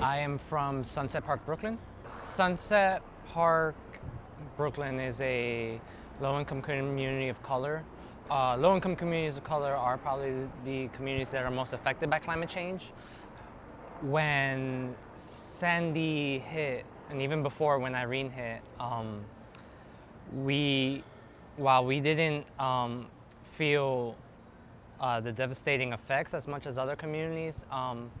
I am from Sunset Park, Brooklyn. Sunset Park, Brooklyn is a low-income community of color. Uh, low-income communities of color are probably the communities that are most affected by climate change. When Sandy hit, and even before when Irene hit, um, we, while we didn't um, feel uh, the devastating effects as much as other communities, um,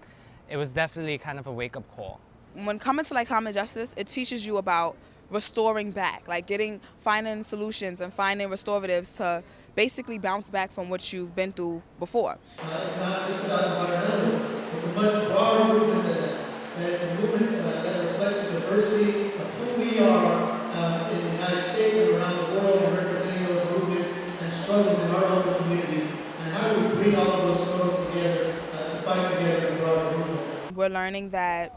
it was definitely kind of a wake-up call. When coming to like common justice, it teaches you about restoring back, like getting, finding solutions and finding restoratives to basically bounce back from what you've been through before. Uh, it's not just about environmentalists, it's a much broader movement than that. That it's a movement uh, that reflects the diversity of who we are uh, in the United States and around the world and representing those movements and struggles in our local communities. And how do we bring all of those struggles together uh, to fight together in a broader movement? We're learning that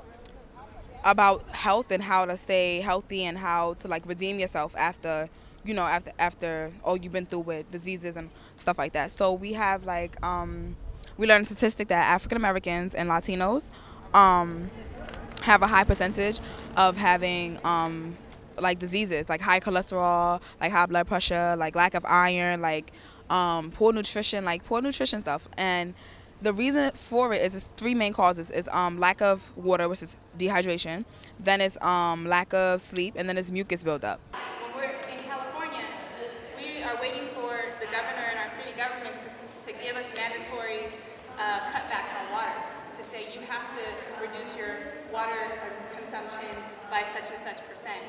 about health and how to stay healthy and how to like redeem yourself after you know after after all you've been through with diseases and stuff like that. So we have like um, we learned a statistic that african americans and latinos um, have a high percentage of having um, like diseases like high cholesterol like high blood pressure like lack of iron like um, poor nutrition like poor nutrition stuff. And the reason for it is it's three main causes. Is um, lack of water which is dehydration. Then it's um, lack of sleep and then it's mucus buildup. When we're in california we are waiting for the governor and our city government to, to give us mandatory uh, cutbacks on water to say you have to reduce your water consumption by such and such percent.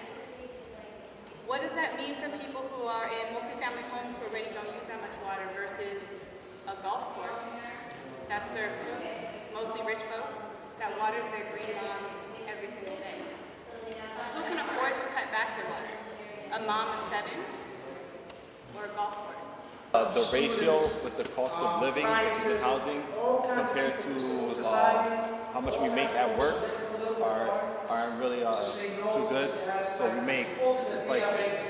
What does that mean for people who are in multifamily homes who already don't use that much water versus a golf course that serves mostly rich folks that waters their green lawns every single day. Who can afford to cut back your water? A mom of seven or a golf course? Uh, the ratio with the cost of living and housing compared to uh, how much we make at work are aren't really uh, too good. So we make like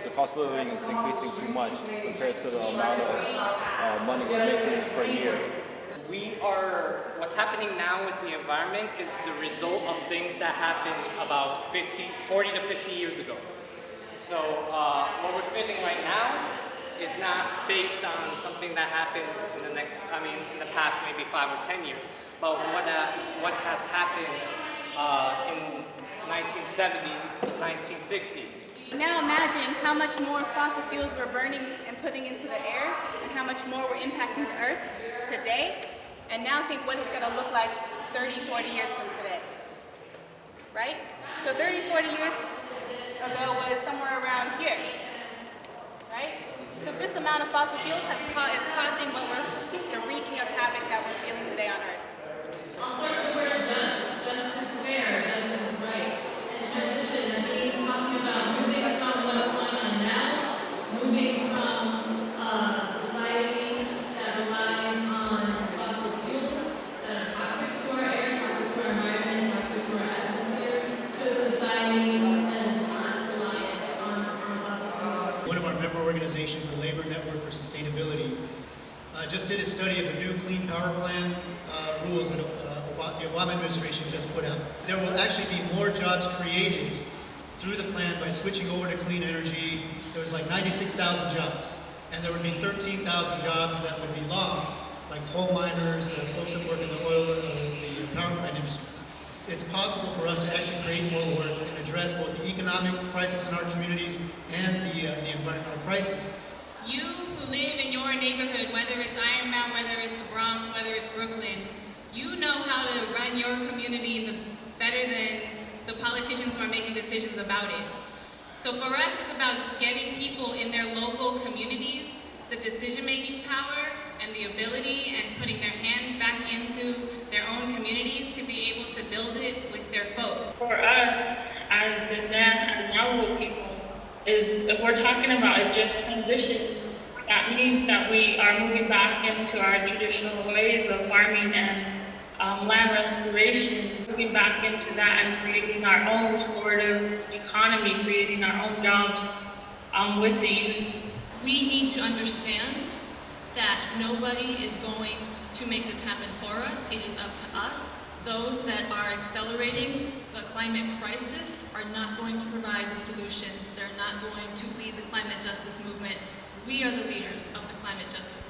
the cost of living is increasing too much compared to the amount of uh, money we're making per year we are, what's happening now with the environment is the result of things that happened about 50, 40 to 50 years ago. So uh, what we're feeling right now is not based on something that happened in the next, I mean, in the past maybe five or 10 years, but what, uh, what has happened uh, in 1970, 1960s. Now imagine how much more fossil fuels we're burning and putting into the air and how much more we're impacting the earth today and now think what it's going to look like 30, 40 years from today. Right? So 30, 40 years ago was somewhere around here. Right? So this amount of fossil fuels has ca is causing what we're, the wreaking of havoc that we're feeling today on Earth. Organizations, the Labor Network for Sustainability, uh, just did a study of the new Clean Power Plan uh, rules that uh, the Obama administration just put out. There will actually be more jobs created through the plan by switching over to clean energy. There was like 96,000 jobs, and there would be 13,000 jobs that would be lost, like coal miners and folks that work in the oil, uh, the power plant industries it's possible for us to actually create more work and address both the economic crisis in our communities and the, uh, the environmental crisis. You who live in your neighborhood, whether it's Ironbound, whether it's the Bronx, whether it's Brooklyn, you know how to run your community better than the politicians who are making decisions about it. So for us, it's about getting people in their local communities the decision-making power the ability and putting their hands back into their own communities to be able to build it with their folks. For us, as the Nan and Navajo people, is if we're talking about a just transition, that means that we are moving back into our traditional ways of farming and um, land restoration, moving back into that and creating our own restorative economy, creating our own jobs um, with the youth. We need to understand that nobody is going to make this happen for us. It is up to us those that are accelerating the climate crisis are not going to provide the solutions. They're not going to lead the climate justice movement. We are the leaders of the climate justice